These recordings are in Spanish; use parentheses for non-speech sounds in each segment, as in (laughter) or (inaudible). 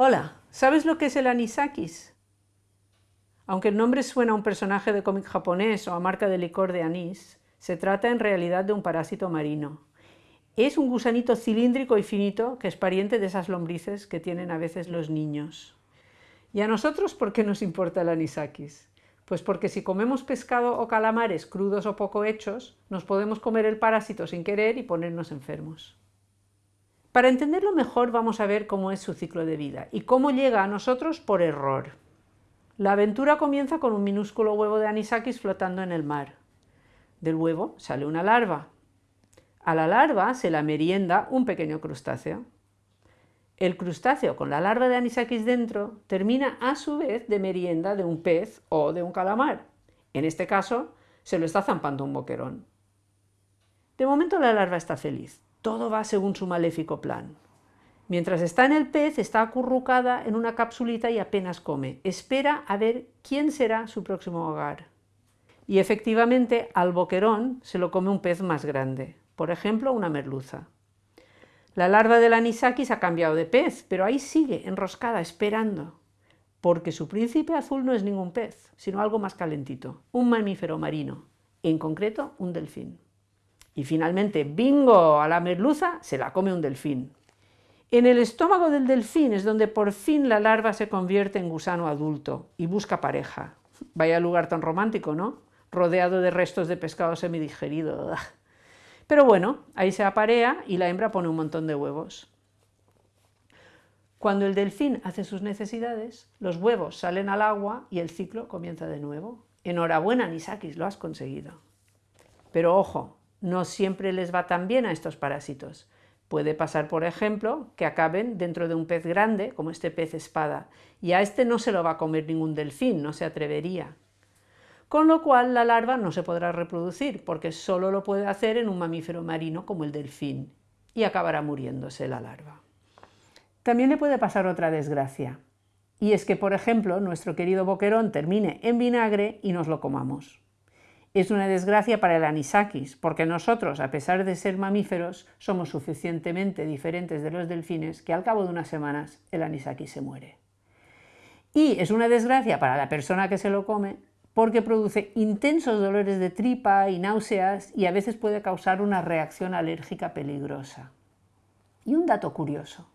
Hola, ¿sabes lo que es el anisakis? Aunque el nombre suena a un personaje de cómic japonés o a marca de licor de anís, se trata en realidad de un parásito marino. Es un gusanito cilíndrico y finito que es pariente de esas lombrices que tienen a veces los niños. ¿Y a nosotros por qué nos importa el anisakis? Pues porque si comemos pescado o calamares crudos o poco hechos, nos podemos comer el parásito sin querer y ponernos enfermos. Para entenderlo mejor vamos a ver cómo es su ciclo de vida y cómo llega a nosotros por error. La aventura comienza con un minúsculo huevo de anisakis flotando en el mar. Del huevo sale una larva. A la larva se la merienda un pequeño crustáceo. El crustáceo con la larva de anisakis dentro termina a su vez de merienda de un pez o de un calamar. En este caso, se lo está zampando un boquerón. De momento la larva está feliz, todo va según su maléfico plan. Mientras está en el pez, está acurrucada en una capsulita y apenas come. Espera a ver quién será su próximo hogar. Y efectivamente, al boquerón se lo come un pez más grande, por ejemplo, una merluza. La larva del anisakis ha cambiado de pez, pero ahí sigue, enroscada, esperando, porque su príncipe azul no es ningún pez, sino algo más calentito, un mamífero marino, en concreto un delfín. Y finalmente, bingo, a la merluza se la come un delfín. En el estómago del delfín es donde por fin la larva se convierte en gusano adulto y busca pareja. Vaya lugar tan romántico, ¿no? Rodeado de restos de pescado semidigerido. (laughs) Pero bueno, ahí se aparea y la hembra pone un montón de huevos. Cuando el delfín hace sus necesidades, los huevos salen al agua y el ciclo comienza de nuevo. Enhorabuena, Nisakis, lo has conseguido. Pero ojo, no siempre les va tan bien a estos parásitos. Puede pasar, por ejemplo, que acaben dentro de un pez grande, como este pez espada, y a este no se lo va a comer ningún delfín, no se atrevería. Con lo cual la larva no se podrá reproducir, porque solo lo puede hacer en un mamífero marino como el delfín, y acabará muriéndose la larva. También le puede pasar otra desgracia, y es que, por ejemplo, nuestro querido boquerón termine en vinagre y nos lo comamos. Es una desgracia para el anisakis, porque nosotros, a pesar de ser mamíferos, somos suficientemente diferentes de los delfines que al cabo de unas semanas el anisakis se muere. Y es una desgracia para la persona que se lo come porque produce intensos dolores de tripa y náuseas y a veces puede causar una reacción alérgica peligrosa. Y un dato curioso,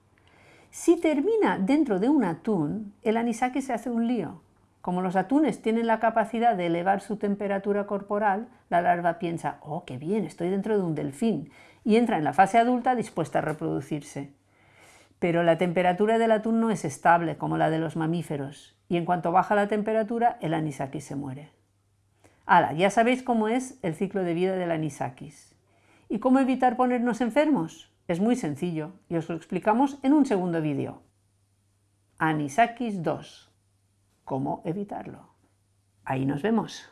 si termina dentro de un atún, el anisakis se hace un lío, como los atunes tienen la capacidad de elevar su temperatura corporal, la larva piensa, oh, qué bien, estoy dentro de un delfín, y entra en la fase adulta dispuesta a reproducirse. Pero la temperatura del atún no es estable como la de los mamíferos, y en cuanto baja la temperatura, el anisakis se muere. Hala, ya sabéis cómo es el ciclo de vida del anisakis. ¿Y cómo evitar ponernos enfermos? Es muy sencillo, y os lo explicamos en un segundo vídeo. Anisakis 2 cómo evitarlo. Ahí nos vemos.